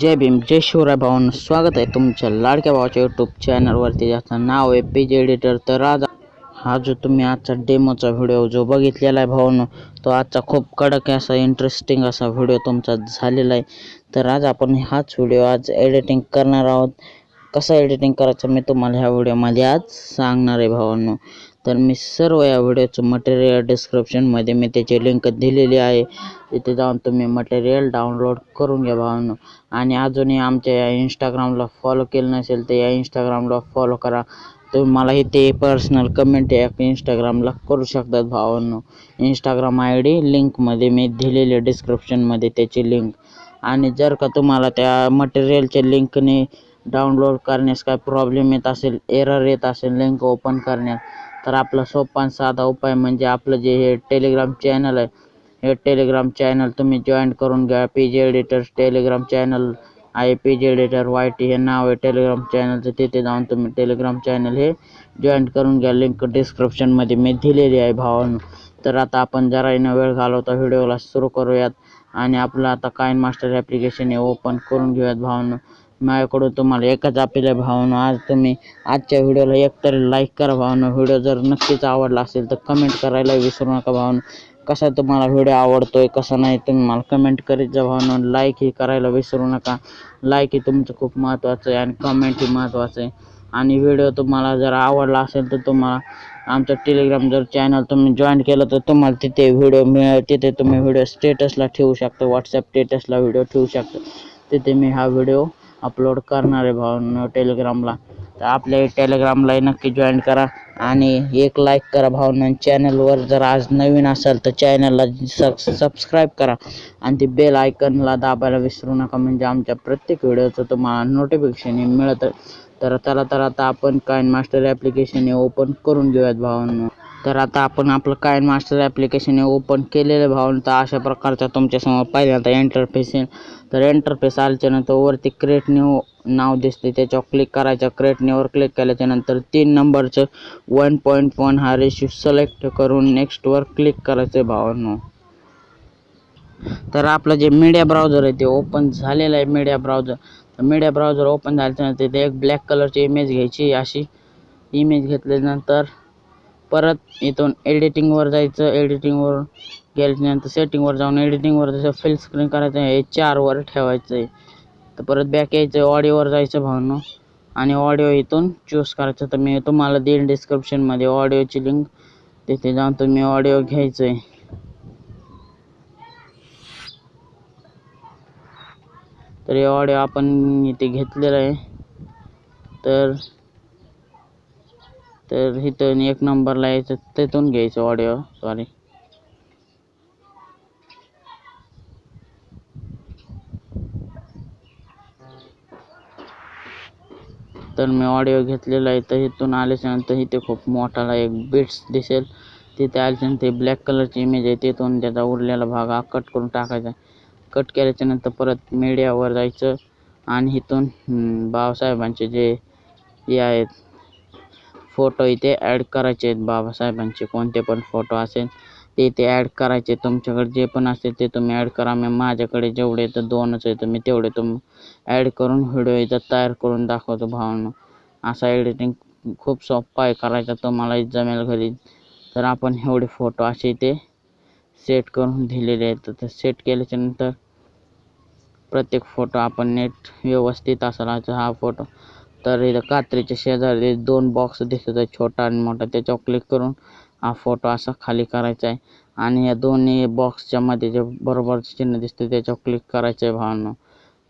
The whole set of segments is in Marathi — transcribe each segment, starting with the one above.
जय भीम जय शिवराय भावांनो स्वागत आहे तुमच्या लाडक्या भावाच्या यूट्यूब चॅनलवरती ज्याचं नाव आहे पेज एडिटर तर आज हा जो तुम्ही आजचा डेमोचा व्हिडिओ जो बघितलेला आहे भावांनो तो आजचा खूप कडक असा इंटरेस्टिंग असा व्हिडिओ तुमचा झालेला आहे. तर आज आपण हाच व्हिडिओ आज एडिटिंग करणार आहोत. कसं एडिटिंग करायचं मी तुम्हाला ह्या व्हिडिओमध्ये आज सांगणार आहे भावांनो तर मी सर्व या व्हिडिओचं मटेरियल डिस्क्रिप्शनमध्ये मी त्याची लिंक दिलेली आहे. तिथे जाऊन तुम्ही मटेरियल डाउनलोड करून घ्या भावांनो. आणि अजूनही आमच्या या इंस्टाग्रामला फॉलो केलं नसेल तर या इंस्टाग्रामला फॉलो करा. तुम्ही मला ते पर्सनल कमेंट या इंस्टाग्रामला करू शकतात भावांनो. इंस्टाग्राम आय डी लिंकमध्ये मी दिलेली डिस्क्रिप्शनमध्ये त्याची लिंक आणि जर का तुम्हाला त्या मटेरियलच्या लिंकने डाउनलोड करण्यास काय प्रॉब्लेम येत असेल एरर येत असेल लिंक ओपन करण्यात तर आपला सोपा आणि साधा उपाय म्हणजे आपलं जे हे टेलिग्राम चॅनल आहे हे टेलिग्राम चॅनल तुम्ही जॉईन करून घ्या. P G editor Telegram channel आहे. P G editor Y T हे नाव आहे टेलिग्राम चॅनलचं तिथे जाऊन तुम्ही टेलिग्राम चॅनल हे जॉईन करून घ्या. लिंक डिस्क्रिप्शनमध्ये मी दिलेली आहे भावानं. तर आता आपण जरा न वेळ घालवता व्हिडिओला सुरू करूयात. आणि आपलं आता काइन मास्टर ॲप्लिकेशन हे ओपन करून घेऊयात भावांनो. माझ्याकडून तुम्हाला एकच अपील आहे भावांनो. आज तुम्ही आजच्या व्हिडिओला एकतरी लाईक करा भावांनो. व्हिडिओ जर नक्कीच आवडला असेल तर कमेंट करायला विसरू नका भावांनो. कसा तुम्हाला व्हिडिओ आवडतोय कसा नाही तुम्ही मला कमेंट करीत जा भावांनो. लाईक ही करायला विसरू नका. लाईक ही तुमचं खूप महत्त्वाचं आहे आणि कमेंट ही महत्त्वाचं आहे. आणि व्हिडिओ तुम्हाला जर आवडला असेल तर तुम्हाला आमचं टेलिग्राम जर चॅनल तुम्ही जॉईन केलं तर तुम्हाला तिथे व्हिडिओ मिळेल. तिथे तुम्ही व्हिडिओ स्टेटसला ठेवू शकता. व्हॉट्सअप स्टेटसला व्हिडिओ ठेवू शकता. तिथे मी हा व्हिडिओ अपलोड करणार आहे भावांनो टेलिग्रामला तर आपल्या टेलिग्रामलाही नक्की जॉईन करा आणि एक लाईक करा भावना चॅनलवर जर आज नवीन असाल तर चॅनलला सबस्क्राईब करा. आणि ते बेल आयकनला दाबायला विसरू नका. म्हणजे आमच्या प्रत्येक व्हिडिओचं तुम्हाला नोटिफिकेशन मिळतं. तर त्याला तर आता आपण काइन मास्टर ॲप्लिकेशन हे ओपन करून घेऊयात भावांनो तर आता आपण आपलं कायन मास्टर ॲप्लिकेशन हे ओपन केलेलं भावन. तर अशा प्रकारचा तुमच्यासमोर पहिल्यांदा एंटरफेस येईल तर एंटरफेस आल्याच्यानंतर वरती क्रिएट न्यू नाव दिसते त्याच्यावर क्लिक करायचं क्रिएट न्यूवर क्लिक केल्याच्यानंतर तीन नंबरचं वन पॉईंट वन हा रेशू सिलेक्ट करून नेक्स्टवर क्लिक करायचं आहे भावांनो. तर आपलं जे मीडिया ब्राउझर आहे ते ओपन झालेलं आहे मीडिया ब्राउझर तर मीडिया ब्राउझर ओपन झाल्याच्यानंतर तिथे एक ब्लॅक कलरची इमेज घ्यायची. अशी इमेज घेतल्यानंतर परत इथून एडिटिंगवर जायचं एडिटिंगवर गेल्यानंतर सेटिंगवर जाऊन एडिटिंगवर जसं फिल स्क्रीन करायचं हे चारवर ठेवायचं आहे तर परत बॅक यायचं ऑडिओवर जायचं भावनो. आणि ऑडिओ इथून चूज करायचं. तर मी तुम्हाला देईन डिस्क्रिप्शनमध्ये ऑडिओची लिंक तिथे जाऊन तुम्ही ऑडिओ घ्यायचं आहे तर हे ऑडिओ आपण इथे घेतलेलं आहे. तर तर इथून एक नंबरला यायचं तिथून घ्यायचं ऑडिओ सॉरी तर मी ऑडिओ घेतलेला आहे तर इथून आल्याच्यानंतर इथे खूप मोठाला एक बिट्स दिसेल. तिथे आल्याच्यानंतर ते ब्लॅक कलरची इमेज आहे तिथून त्याचा उरलेला भाग हा कट करून टाकायचा. कट केल्याच्यानंतर परत मीडियावर जायचं. आणि इथून बाबासाहेबांचे जे हे आहेत फोटो इथे ॲड करायचे आहेत. बाबासाहेबांचे कोणते पण फोटो असेल ते इथे ॲड करायचे. तुमच्याकडे जे पण असेल ते तुम्ही ॲड करा. मी माझ्याकडे जेवढे तर दोनच आहे तुम्ही तेवढे तुम ॲड करून व्हिडिओ इथं तयार करून दाखवतो भावांनो. असा एडिटिंग खूप सोपा आहे करायचा. तुम्हालाही जमेल घरी. तर आपण एवढे फोटो असे इथे सेट करून दिलेले आहेत. तर सेट केल्याच्यानंतर प्रत्येक फोटो आपण नेट व्यवस्थित असायचा हा फोटो तर इथं कात्रीच्या शेजारी दोन बॉक्स दिसत आहे छोटा आणि मोठा. त्याच्यावर क्लिक करून हा फोटो असा खाली करायचा आहे. आणि या दोन्ही बॉक्सच्या मध्ये जे बरोबर चिन्ह दिसते त्याच्यावर क्लिक करायचं आहे भावांनो.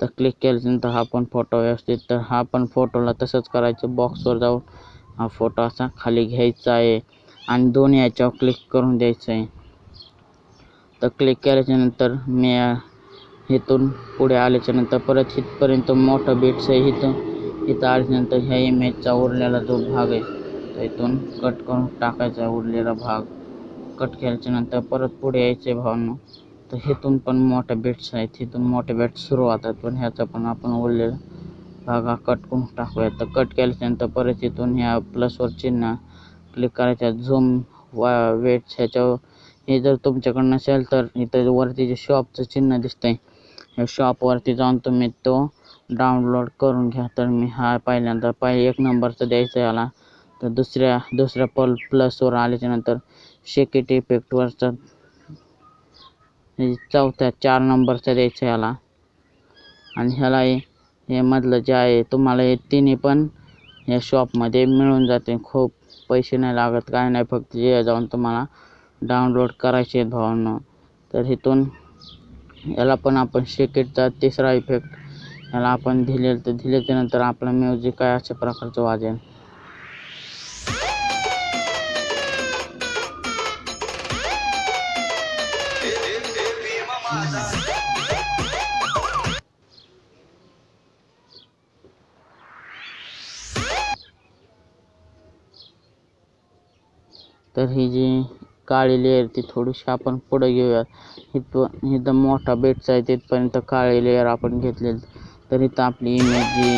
तर क्लिक केल्यानंतर हा पण फोटो व्यवस्थित तर हा पण फोटोला तसंच करायचं. बॉक्सवर जाऊन हा फोटो असा खाली घ्यायचा आहे. आणि दोन्ही याच्यावर क्लिक करून द्यायचं आहे. तर क्लिक केल्याच्यानंतर मी इथून पुढे आल्याच्यानंतर परत इथपर्यंत मोठं बिट्स आहे इथं इथं आल्याच्यानंतर ह्या इमेजचा उरलेला जो भाग आहे तर इथून कट करून टाकायचा उरलेला भाग. कट केल्याच्यानंतर परत पुढे यायचे भावनं. तर इथून पण मोठ्या बेट्स आहेत. इथून मोठे बेट सुरू होतात. पण ह्याचा पण आपण उरलेला भाग हा कट करून टाकूया तर कट केल्याच्यानंतर परत इथून ह्या प्लसवर चिन्ह क्लिक करायच्या. झूम वा वेट्स ह्याच्यावर हे जर तुमच्याकडं नसेल तर इथं वरती जे शॉपचं चिन्ह दिसतंय या शॉपवरती जाऊन तुम्ही तो डाउनलोड करून घ्या. तर मी हा पहिल्यांदा पहिले एक नंबरचा द्यायचा याला. तर दुसऱ्या दुसऱ्या पल प्लसवर आल्याच्यानंतर शेकेट इफेक्टवरचा हे चौथ्या चार नंबरचा द्यायचा याला. आणि ह्याला हे मधलं जे आहे तुम्हाला हे तिन्ही पण या शॉपमध्ये मिळून जाते. खूप पैसे नाही लागत काय नाही फक्त जे जाऊन तुम्हाला डाउनलोड करायचे आहेत भावांना. तर इथून याला पण आपण शेकेटचा तिसरा इफेक्ट याला आपण दिले तर दिल्याच्यानंतर आपलं म्युझिक काय अशा प्रकारचं वाजेल? तर ही जी काळी लेअर ती थोडीशी आपण पुढे घेऊयात. इथं इथं मोठा बेटचा आहे तिथपर्यंत काळी लेअर आपण घेतलेली. तर इथं आपली इमेज जी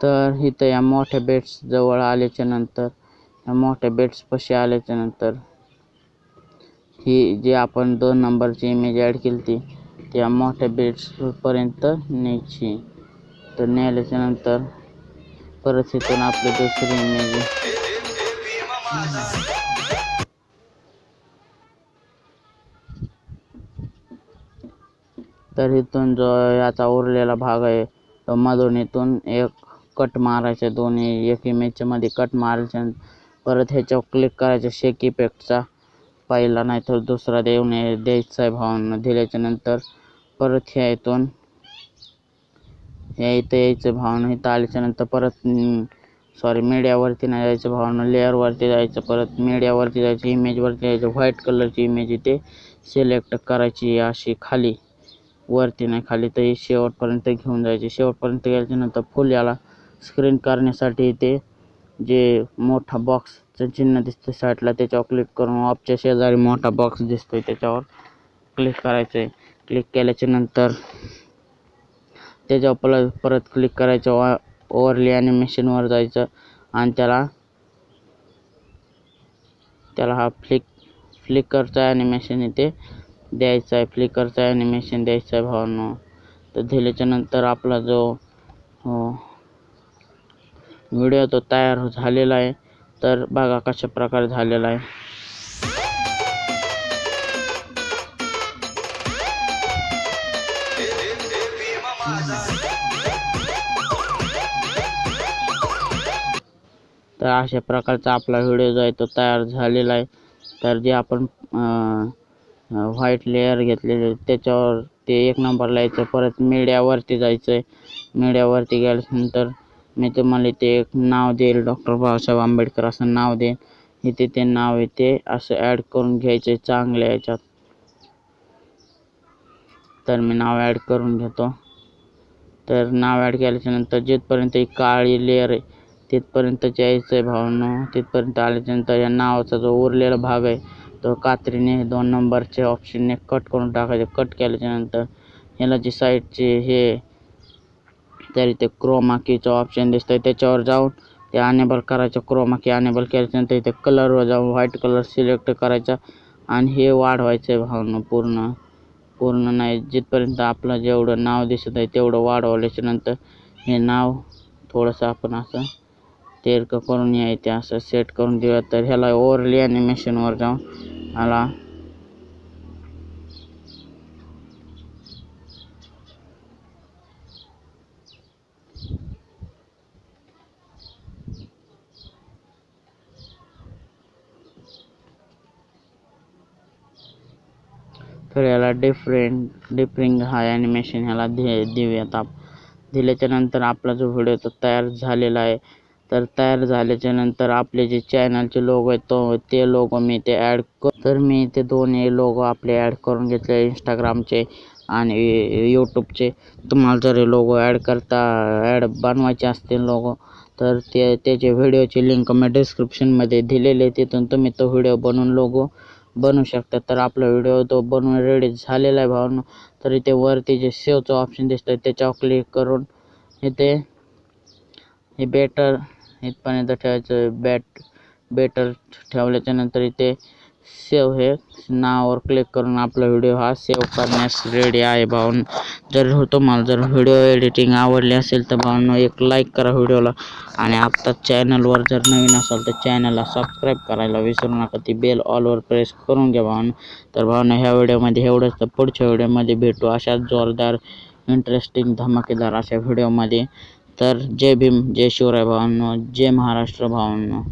तर इथं या मोठ्या बेट्स जवळ आल्याच्यानंतर या मोठ्या बेट्स पशी आल्याच्यानंतर ही जी आपण दोन नंबरची इमेज ॲड केली ती त्या मोठ्या बेट्सपर्यंत न्यायची. तर नेल्याच्या नंतर परत इथून आपली दुसरी इमेज तर इथून जो याचा उरलेला भाग आहे तो मधून इथून एक कट मारायचे दोन्ही एक इमेजच्या कट मारायचे परत ह्याच्यावर क्लिक करायचं शेक इफेक्टचा पहिला नाही तर दुसरा देऊन द्यायचा आहे भावांना. दिल्याच्या नंतर परत ह्या इथून ह्या इथं यायचं भावानं. इथं आल्याच्यानंतर परत सॉरी मीडियावरती नाही जायचं भावना. लेअरवरती जायचं परत मीडियावरती जायचं इमेजवरती जायचं व्हाईट कलरची इमेज इथे सिलेक्ट करायची अशी खाली. वरती नाही खाली तर शेवटपर्यंत घेऊन जायची. शेवटपर्यंत गेल्याच्यानंतर फुल याला स्क्रीन करण्यासाठी इथे जे मोठा बॉक्सचं चिन्ह दिसतं साईडला त्याच्यावर क्लिक करून ऑपच्या शेजारी मोठा बॉक्स दिसतो आहे त्याच्यावर क्लिक करायचं आहे क्लिक केल्याच्यानंतर त्याच्यावर परत परत क्लिक करायचं. ओव्हरली ॲनिमेशनवर जायचं आणि त्याला त्याला हा फ्लिक फ्लिकरचा ॲनिमेशन इथे द्यायचा आहे. फ्लिकरचा ॲनिमेशन द्यायचा आहे भावांनो. तर दिल्याच्या नंतर आपला जो हो, व्हिडिओ तो तयार झालेला आहे. तर बघा कशा प्रकारे झालेला आहे. तर अशा प्रकारचा आपला व्हिडिओ जो आहे तो तयार झालेला आहे. तर जे आपण व्हाईट लेअर घेतलेले त्याच्यावर ते एक नंबरला यायचं. परत मीडियावरती जायचं आहे मीडियावरती गेल्यानंतर मी तुम्हाला इथे एक नाव देईल. डॉक्टर बाबासाहेब आंबेडकर असं नाव देईल इथे ते नाव इथे असं ॲड करून घ्यायचं आहे चांगल्या याच्यात. तर मी नाव ॲड करून घेतो. तर नाव ॲड केल्याच्यानंतर जिथपर्यंत ही काळी लेअर आहे तिथपर्यंत यायचं आहे भावांनो. तिथपर्यंत आल्याच्यानंतर या नावाचा जो उरलेला भाग आहे तो कात्रीने दोन नंबरच्या ऑप्शनने कट करून टाकायचे. कट केल्याच्यानंतर ह्याला जी साईडचे हे तरी ते क्रोमा कीचं ऑप्शन दिसतं आहे त्याच्यावर जाऊन ते अनेबल करायचं. क्रोमा की अनेबल केल्याच्यानंतर इथे कलरवर जाऊन व्हाईट कलर सिलेक्ट करायचा आणि हे वाढवायचं आहे भावनं पूर्ण. पूर्ण नाही जिथपर्यंत आपलं जेवढं नाव दिसत आहे तेवढं वाढवल्याच्यानंतर हे नाव थोडंसं आपण असं तेरकं करून यायचे असं सेट करून देऊया तर ह्याला ओव्हरली ॲनिमेशनवर जाऊन ह्याला तर याला डिफरेंट डिफरिंग हा ॲनिमेशन ह्याला दे देऊयात आप. दिल्याच्या नंतर आपला जो व्हिडिओ तो तयार झालेला आहे तर तयार झाल्याच्यानंतर आपले जे चॅनलचे लोगो आहेत तो ते लोगो मी ते ॲड कर तर मी ते दोन्ही लोगो आपले ॲड करून घेतले इंस्टाग्रामचे आणि यूट्यूबचे तुम्हाला जर लोगो ॲड करता ॲड बनवायचे असतील लोगो तर ते त्याचे व्हिडिओची लिंक मी डिस्क्रिप्शनमध्ये दिलेले तिथून तुम्ही तो व्हिडिओ बनवून लोगो बनवू शकता. तर आपला व्हिडिओ तो बनवून रेडी झालेला आहे भावांनो. तर इथे वरती जे सेवचं ऑप्शन दिसतं त्याच्यावर क्लिक करून इथे हे बेटर इथपर्यंत ठेवायचं बॅट बेटर ठेवल्याच्या नंतर इथे सेव्ह हे नावावर क्लिक करून आपला व्हिडिओ हा सेव्ह करण्यास रेडी आहे भाऊन जर तुम्हाला जर व्हिडिओ एडिटिंग आवडली असेल तर भावांनो एक लाईक करा व्हिडिओला आणि आत्ता चॅनलवर जर नवीन असाल तर चॅनलला सबस्क्राईब करायला विसरू नका. ती बेल ऑलवर प्रेस करून घ्या भाऊन तर भावांनो ह्या व्हिडिओमध्ये एवढंच. तर पुढच्या व्हिडिओमध्ये भेटू अशाच जोरदार इंटरेस्टिंग धमाकेदार अशा व्हिडिओमध्ये तर जय भीम जय शिवराय भावांनो जय महाराष्ट्र भावांनो.